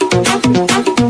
あっ!